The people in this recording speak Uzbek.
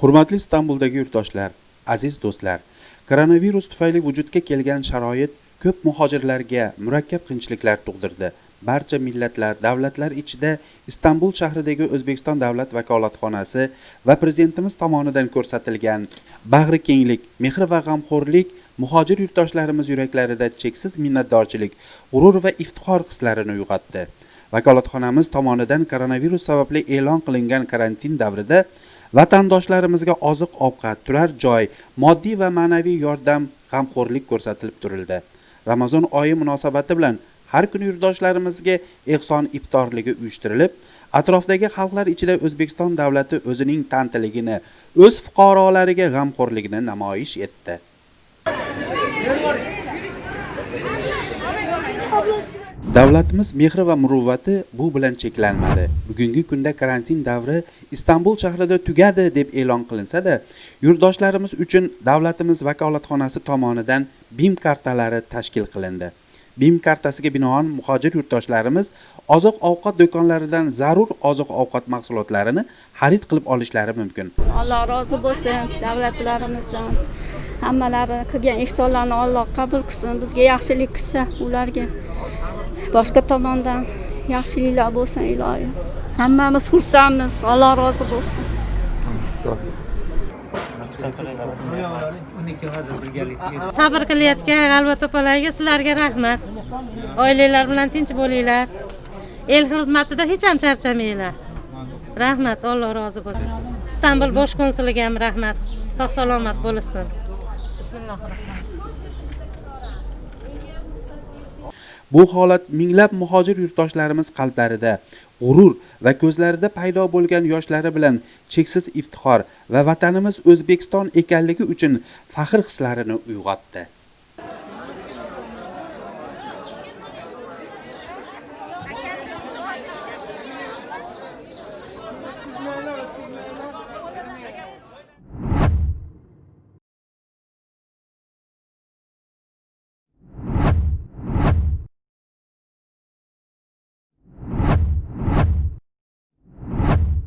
hurmatli istanbuldagi yurtdoshlar aziz do'stlar koronavirus tufayli vujudga kelgan sharoit ko'p muhojirlarga murakkab qiyinchiliklar tug'dirdi. Barcha millatlar davlatlar ichida istanbul shahridagi o'zbekiston davlat vakolatxonasi va prezidentimiz tomonidan ko'rsatilgan bag'rikenglik mehr va g'amxo'rlik muhojir yurtdoshlarimiz yuraklarida cheksiz minnatdorchilik g'urur va iftixor hislarini uyg'otdi. Vakolatxonamiz tomonidan koronavirus sababli e'lon qilingan karantin davrida vatandoshlarimizga oziq ovqat turar joy moddiy va ma'naviy yordam g'amxo'rlik ko'rsatilib turildi. Ramazon oyi munosabati bilan har kuni yurtdoshlarimizga ehson iftorligi uyushtirilib atrofdagi xalqlar ichida o'zbekiston davlati o'zining tantiligini o'z fuqarolariga g'amxo'rligini namoyish etdi. Davlatimiz mehri va muruvvati bu bilan cheklanmadi. Bugungi kunda karantin davri istanbul shahrida tugadi deb e'lon qilinsa-da, yurtdoshlarimiz uchun davlatimiz vakolatxonasi tomonidan bim kartalari tashkil qilindi. Bim kartasiga binoan muhojir yurtdoshlarimiz oziq ovqat do'konlaridan zarur oziq ovqat mahsulotlarini xarid qilib olishlari mumkin. Alloh rozi bo'lsin davlatlarimizdan. Hammalari qilgan ihsonlarni alloh qabul qilsin bizga yaxshilik qilsa ularga. Boshqa tomondan yaxshiliklar bo'lsin iloyim hammamiz xursandmiz. Alloh rozi bo'lsin. Sabr qilayotgan g'alva to'palarga sizlarga rahmat. Oilanglar bilan tinch bo'linglar. El xizmatida hech ham charchamanglar. Rahmat alloh rozi bo'lsin. Istanbul bosh konsuliga ham rahmat. Sog' salomat bo'lishsin bismillohi rohmanir bu holat minglab muhojir yurtdoshlarimiz qalblarida g'urur va ko'zlarida paydo bo'lgan yoshlari bilan cheksiz iftixor va vatanimiz o'zbekiston ekanligi uchun faxr hislarini uyg'otdi.